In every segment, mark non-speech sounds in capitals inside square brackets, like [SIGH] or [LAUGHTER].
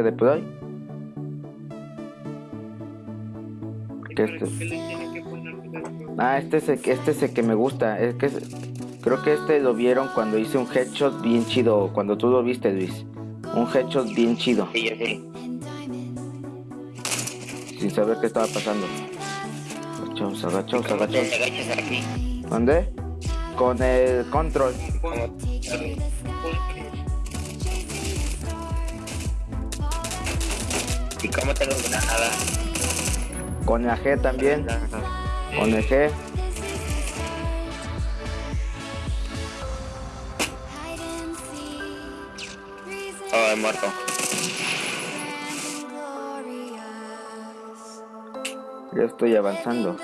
Órale. ¿Ya le pusiste deploy? ¿Y ¿Qué para es qué le tiene que dentro? Ah, este es el, que- este es el que me gusta. Es que es- creo que este lo vieron cuando hice un headshot bien chido. Cuando tú lo viste, Luis. Un headshot bien chido. Sí, yo sí. Sin saber qué estaba pasando. Agachaos, agachaos. ¿Dónde? Con el control. ¿Y cómo tengo granada? Con la G también. Con el G. Oh, he muerto. Ya estoy avanzando.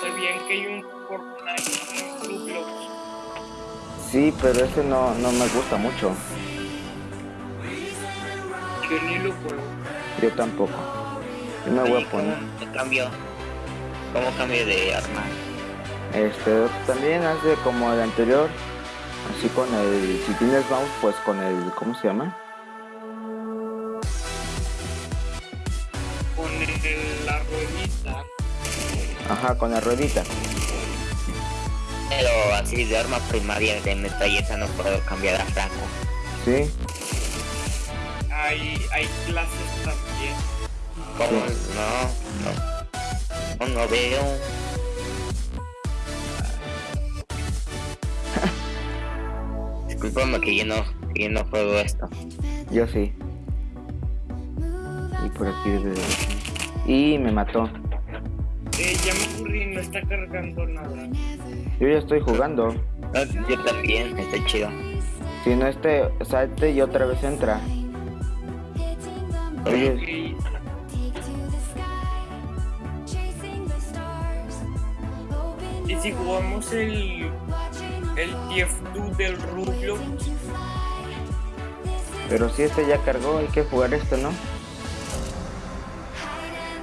¿Sabían que hay un Fortnite? Sí, pero ese no, no me gusta mucho. Yo ni lo juego. Yo tampoco. Yo me voy a poner. ¿Cómo cambio? ¿Cómo cambio de arma? Este, también hace como el anterior. Así con el. Si tienes mouse, pues con el. ¿Cómo se llama? Con el- la ruedita. Ajá, con la ruedita. Pero así de arma primaria de metralleta no puedo cambiar a franco. Sí. Hay, hay clases también. ¿Cómo? No, no. No, no veo. [LAUGHS] Disculpame que yo no, que yo no juego esto. Yo sí. Y por aquí debe de- Y me mató. Eh, ya me aburrí, no está cargando nada. Yo ya estoy jugando. No, yo también, está chido. Si no este salte y otra vez entra. Oye, Y si jugamos el, el TF2 del Roblox, pero si este ya cargó, hay que jugar esto, ¿no?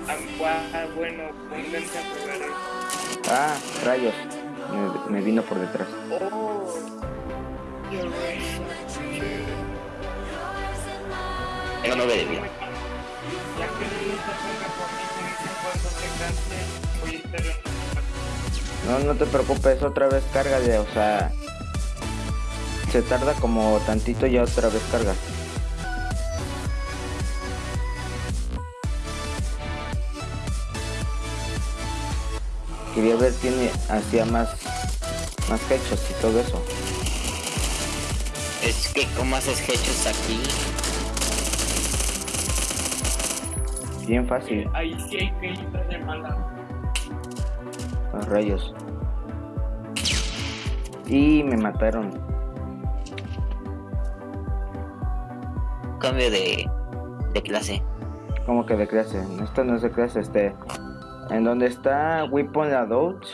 ah, gua- bueno, pónganse a jugar eso. Ah, rayos. Me, me vino por detrás. Oh, you're right. Tengo no No, te preocupes, otra vez cárgale, o sea... Se tarda como tantito y ya otra vez carga. Quería ver quién hacía más... Más headshots y todo eso. Es que, ¿cómo haces hechos aquí? Bien fácil. Ahí sí hay que ir de mala. Los rayos. Y me mataron. Cambio de, de clase. Como que de clase. Esto no es de clase, este. En donde está Weapon Adult.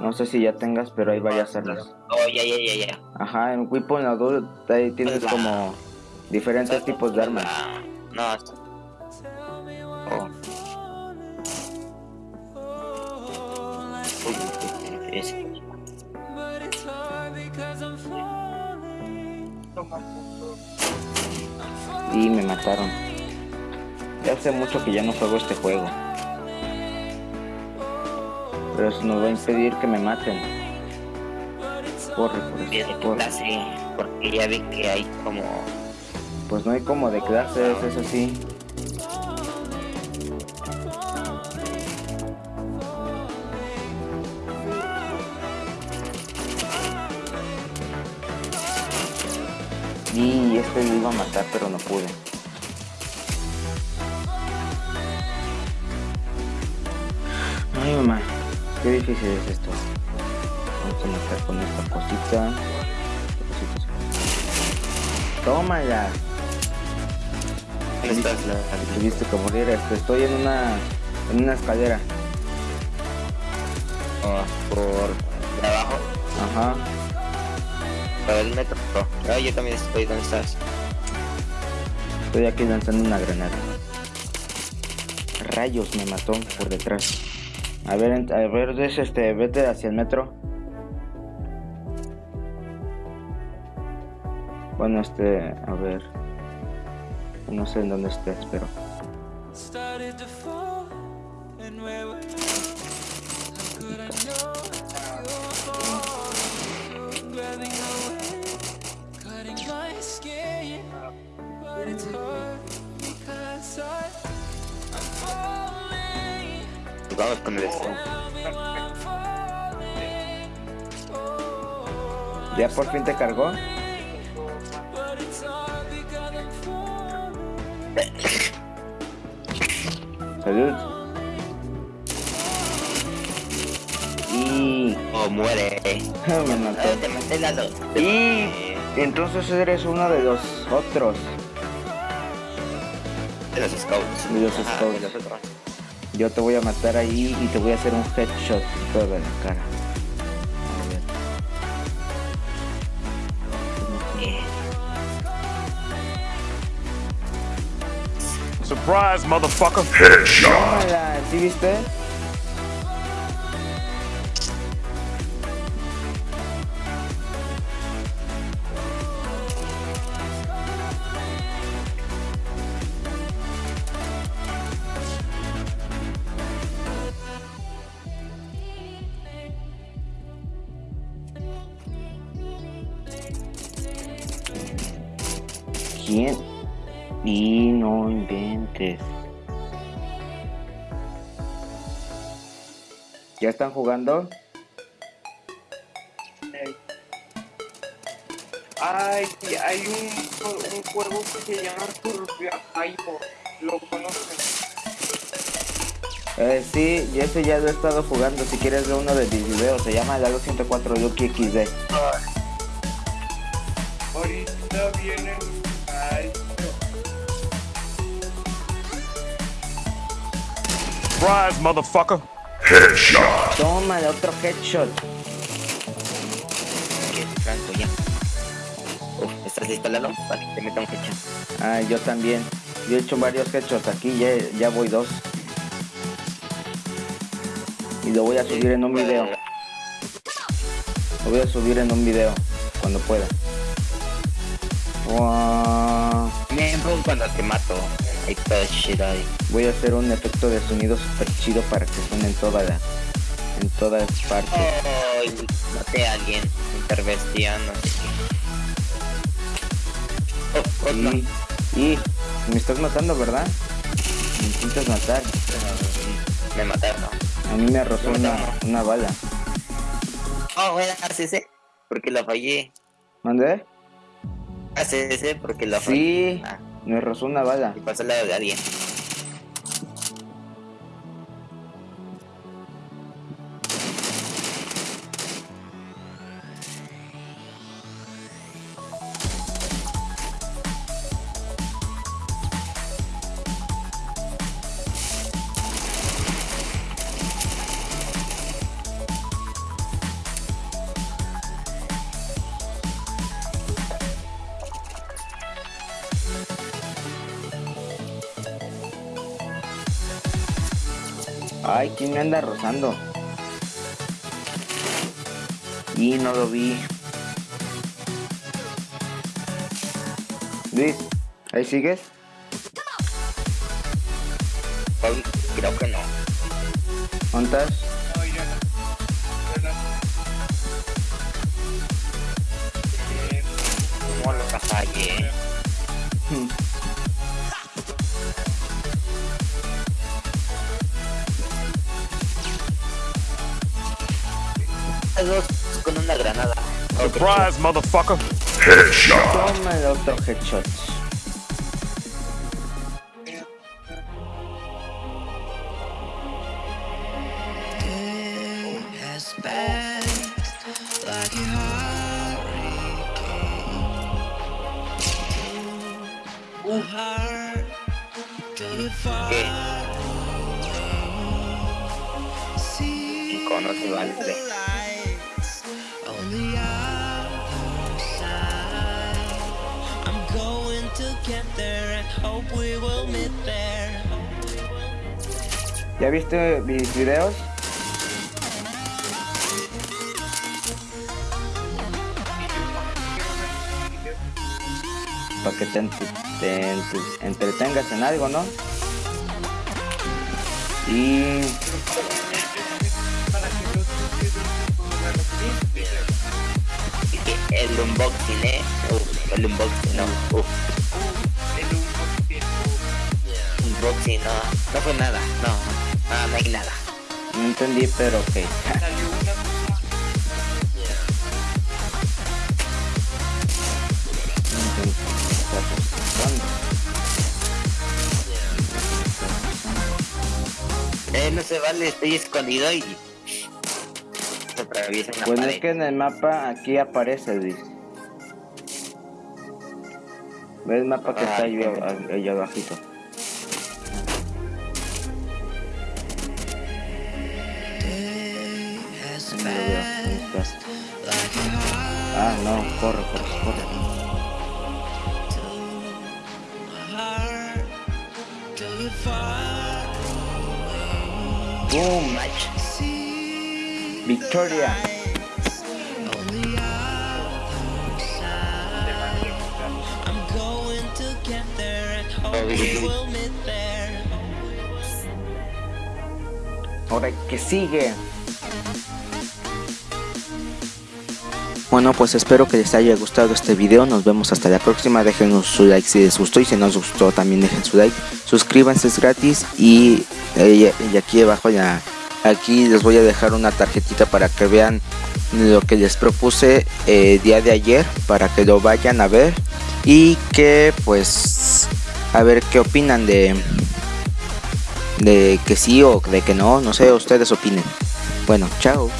No sé si ya tengas, pero hay varias armas. Oh, ya, ya, ya, ya. Ajá, en Weapon Adult ahí tienes Pues como diferentes tipos de armas. No, está- Oh. Uy, es-. Y me mataron. Ya hace mucho que ya no juego este juego. Pero eso no va a impedir que me maten. Corre, corre. clase, porque ya vi que hay como... Pues no hay como de clases, es así. Y este lo iba a matar, pero no pude. Ay, mamá, qué difícil es esto. Vamos a matar con esta cosita. Tómala. ¿Dónde estás? Tuviste que morir. Estoy en una, en una escalera. Oh, por de abajo, Ajá. para el metro. Ah, yo también estoy, ¿dónde estás? Estoy aquí lanzando una granada. Rayos, me mató por detrás. A ver, a ver, es este, vete hacia el metro. Bueno, este, a ver. No sé en dónde estés, pero. vamos con el este. ¿Ya por fin te cargó? Salud. Y. Oh, muere. Me mató. Eh, te maté la dos. Y. Entonces eres uno de los otros. De los scouts. De los Ajá, scouts. de los otros. Yo te voy a matar ahí y te voy a hacer un headshot toda la cara. Surprise, motherfucker. Tómala, ¿sí viste? ¿Quién? Y no inventes. ¿Ya están jugando? Ay, sí, hay un, un juego que se llama Survival. ¿Lo conocen? Eh, sí, y ese ya lo he estado jugando. Si quieres ver uno de mis videos, se llama Lalo 104 Yuki XD. Ahorita vienen. Surprise, motherfucker. Toma, otro headshot. Franco ya. Uf, ¿estás listo, Lalo? Para que te meta un headshot. Ah, yo también. Yo he hecho varios headshots aquí, ya, ya voy dos. Y lo voy a subir en un video. Lo voy a subir en un video cuando pueda. Wow. Me pongo cuando te mato. Chido ahí. Voy a hacer un efecto de sonido super chido para que suene en toda la, en todas partes. Oh, maté a alguien. Intervención, no sé qué. Oh. Y, y me estás matando, ¿verdad? Me intentas matar. Me mataron. A mí me rozó una, una bala. Oh, era ACC. Porque lo fallé. ¿Mandé? ACC porque lo fallé. Sí, Ah, me rozó una bala. y pasó lado de alguien. Ay, ¿quién me anda rozando? Y no lo vi. Luis, ¿ahí sigues? Creo que no. ¿Dónde estás? no, ya no. Ya no. Eh, ¿Cómo lo fallé? Dos con una granada. Surprise, motherfucker. Toma el otro headshot. ¿Qué? Icono se vale. ¿Ya viste mis videos? para que te, entre- te entre- entretengas en algo, ¿no? Y. El unboxing, eh. El unboxing, no. No. No fue nada, no. Ah, no hay nada. no entendí, pero ok. Eh, no se vale, estoy escondido y. Pues pared. es que en el mapa aquí aparece, Luis. ¿Ves el mapa que está ahí, ahí abajito? Ah, no, corre, corre, corre. ¡Boom! See ¡Victoria! on the other Bueno, pues espero que les haya gustado este video. Nos vemos hasta la próxima. Déjenos su like si les gustó y si no les gustó también dejen su like. Suscríbanse, es gratis. Y, eh, y aquí abajo ya, aquí les voy a dejar una tarjetita para que vean lo que les propuse eh, día de ayer. Para que lo vayan a ver. Y que pues a ver qué opinan de, de que sí o de que no. No sé, ustedes opinen. Bueno, chao.